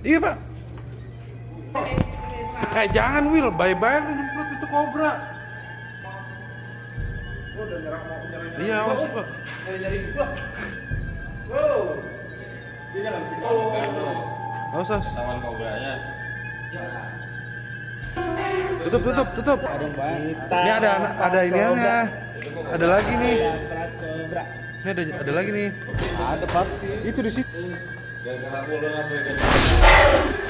Iya pak. Eh jangan Will, bye-bye lu nyemprot itu kobra. Oh, udah nyerang mau nyerang. Iya, awas pak. Nyari nyari gua. Wow. Dia nggak bisa dimakan tuh. Awas, awas. Taman kobranya. Tutup, tutup, tutup. Ini ada ada iniannya. Ada lagi nih. Ini ada ada lagi nih. Ada pasti. Itu di situ. Gara-gara aku udah ngapain